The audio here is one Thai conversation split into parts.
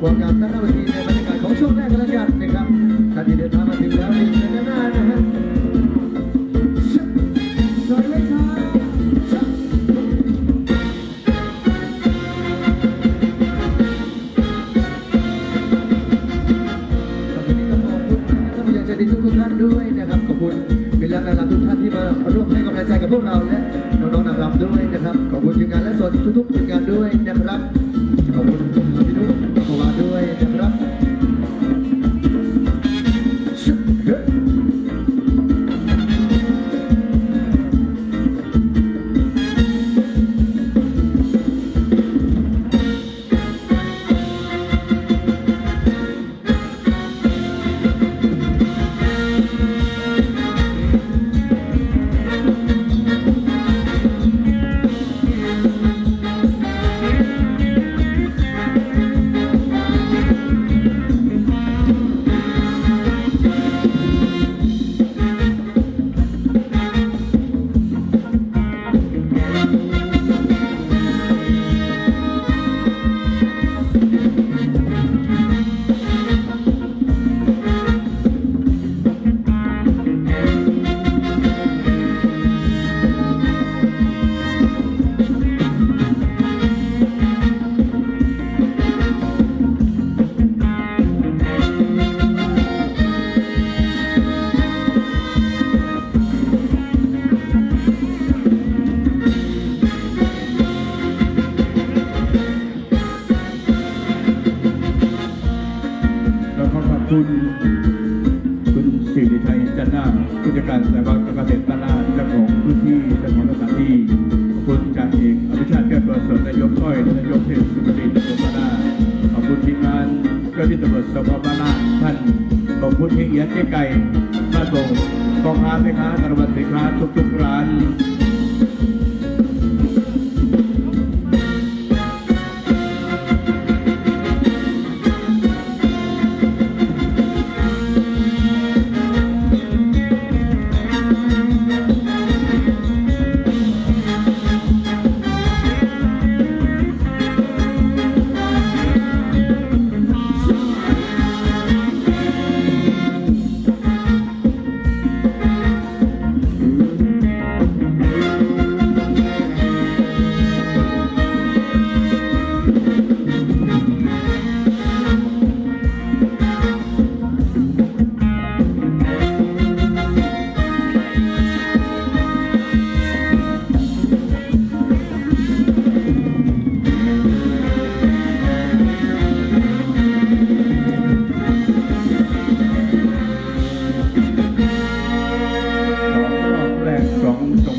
ความพร้อมควงกันตั้งหน้าเวทีในบรรยากาศของช่วงแรกกันแล้วกันนะครับท่านที่เดินทางมาถึงแล้วนี่เด้านหน้านะฮะสวัสดีครับวันนี้ต้องขอบคุณท่านผู้ใหญ่ใจดีทุกท่านด้วยนะครับขอบคุณเป็นแล้วนะครับทุกท่านที่มาร่วมให้กำลังใจกับพวกเราและน้องๆนางรำด้วยนะครับขอบคุณทีมงานและส่วนทุกๆทีมงานด้วย คุณเฮียเอียดเจ๊ไก่มาส่งกองค้าแม่ค้าตลาดสินค้าทุกๆร้าน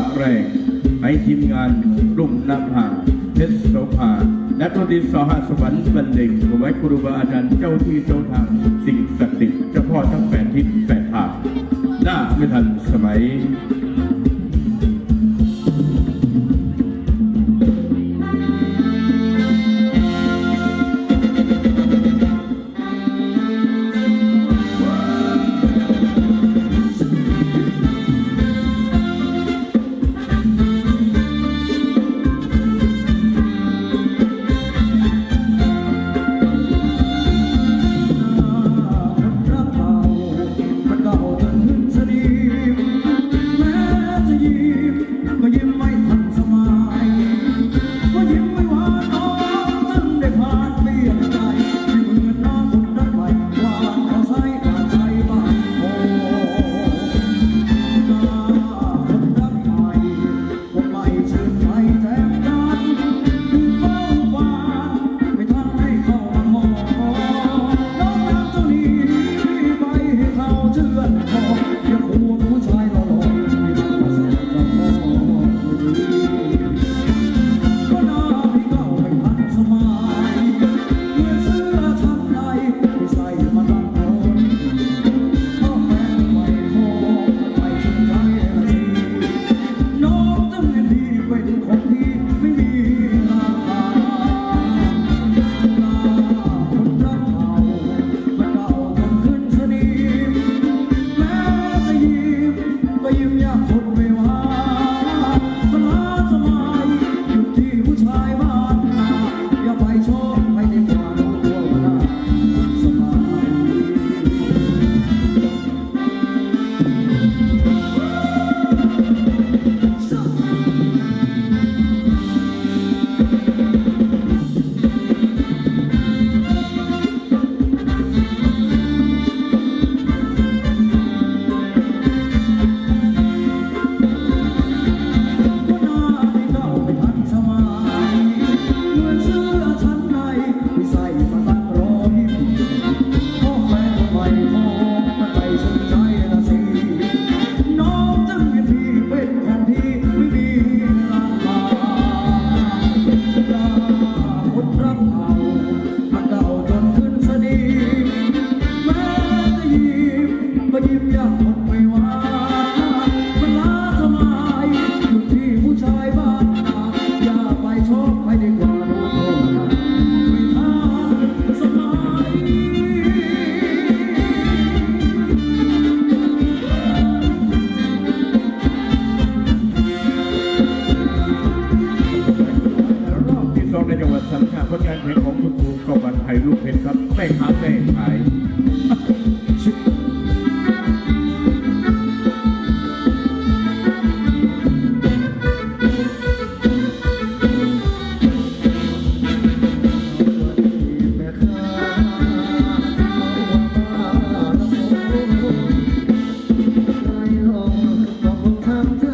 ะแรงให้ทีมงานรุ่งนภาเพชรโสภาและตัวที่สหสวรรค์บันเด็กไว้ครูบาอาจารย์เจ้าที่เจ้าทาง สิ่งศักดิ์สิทธิ์เจ้าพ่อทั้งแปดทิศแปดทางหน้าไม่ทันสมัย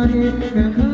hearted,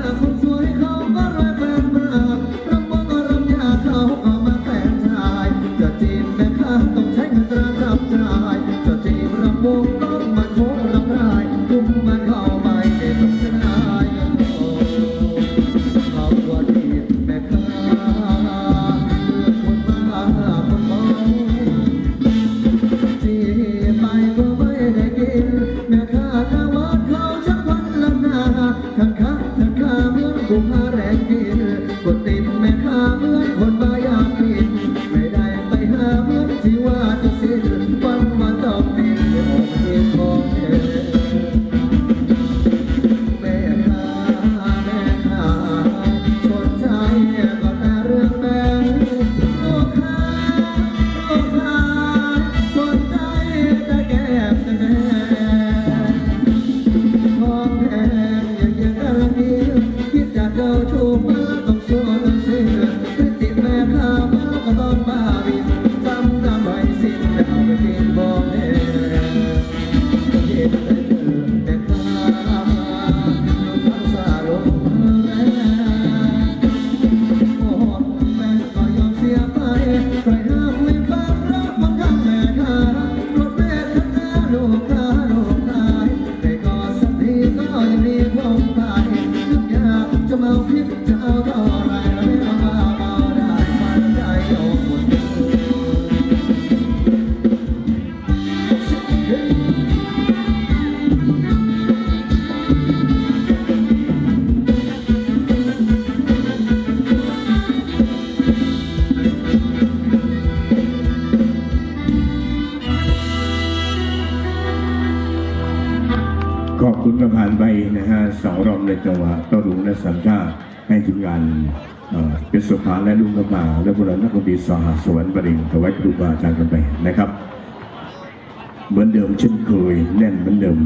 ขอบคุณประธานใบนะฮะสองรอมในจังหวะต้อรุงและสัมชาให้ทีมงานเป็นสุภาและลุงกระมาและบุรณะคนดีสหสวรรค์บริงถวายครูบาอาจารย์กันไปนะครับ เหมือนเดิมเช่นเคยแน่นเหมือนเดิม